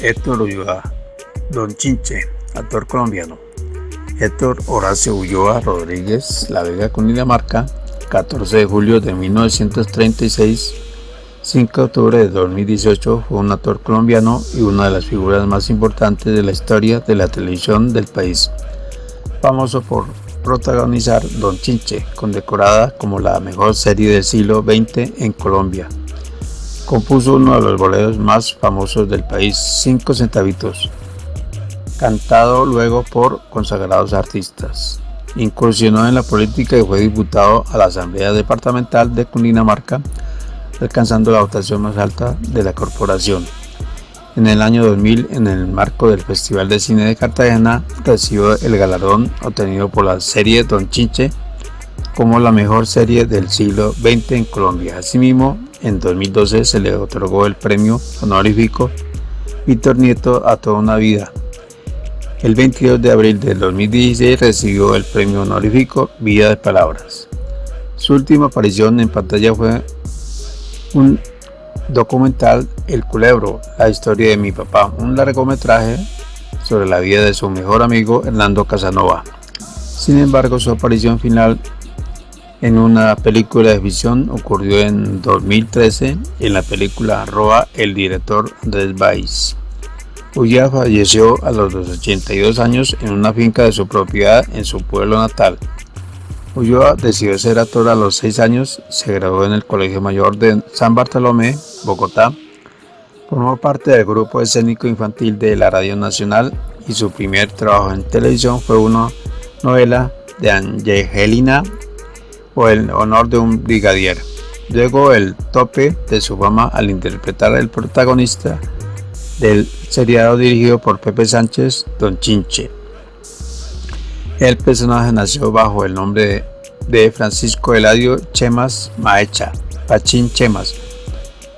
Héctor Ulloa, Don Chinche, actor colombiano. Héctor Horacio Ulloa Rodríguez, La Vega, Cundinamarca, 14 de julio de 1936, 5 de octubre de 2018, fue un actor colombiano y una de las figuras más importantes de la historia de la televisión del país. Famoso por protagonizar Don Chinche, condecorada como la mejor serie del siglo XX en Colombia. Compuso uno de los boleros más famosos del país, Cinco Centavitos, cantado luego por consagrados artistas. Incursionó en la política y fue diputado a la Asamblea Departamental de Cundinamarca, alcanzando la votación más alta de la corporación. En el año 2000, en el marco del Festival de Cine de Cartagena, recibió el galardón obtenido por la serie Don Chinche como la mejor serie del siglo XX en Colombia. Asimismo, en 2012 se le otorgó el premio honorífico Víctor Nieto a toda una vida. El 22 de abril del 2016 recibió el premio honorífico Vida de Palabras. Su última aparición en pantalla fue un documental El Culebro, la historia de mi papá, un largometraje sobre la vida de su mejor amigo Hernando Casanova. Sin embargo, su aparición final en una película de ficción ocurrió en 2013 en la película Roa el director Andrés Baez. Ulla falleció a los 82 años en una finca de su propiedad en su pueblo natal. Ulloa decidió ser actor a los 6 años, se graduó en el Colegio Mayor de San Bartolomé, Bogotá, formó parte del grupo escénico infantil de la Radio Nacional y su primer trabajo en televisión fue una novela de Angelina o el honor de un brigadier. Luego el tope de su fama al interpretar el protagonista del seriado dirigido por Pepe Sánchez, Don Chinche. El personaje nació bajo el nombre de Francisco Eladio Chemas Maecha, Pachín Chemas,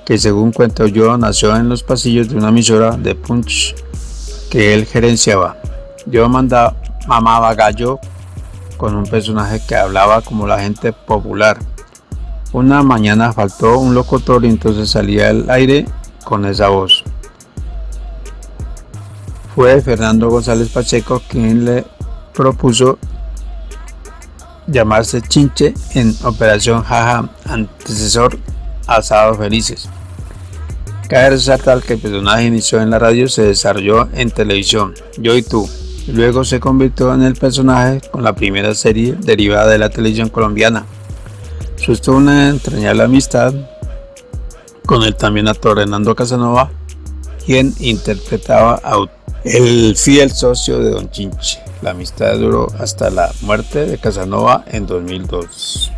que según cuenta yo nació en los pasillos de una emisora de punch que él gerenciaba. Yo mandaba, mamaba gallo con un personaje que hablaba como la gente popular. Una mañana faltó un locutor y entonces salía al aire con esa voz. Fue Fernando González Pacheco quien le propuso llamarse Chinche en Operación Jaja, antecesor Asado Felices. Cabe resaltar que el personaje inició en la radio se desarrolló en televisión, Yo y Tú, Luego se convirtió en el personaje con la primera serie derivada de la televisión colombiana. Sostuvo una entrañable amistad con el también actor Hernando Casanova, quien interpretaba a el fiel socio de Don Chinche. La amistad duró hasta la muerte de Casanova en 2002.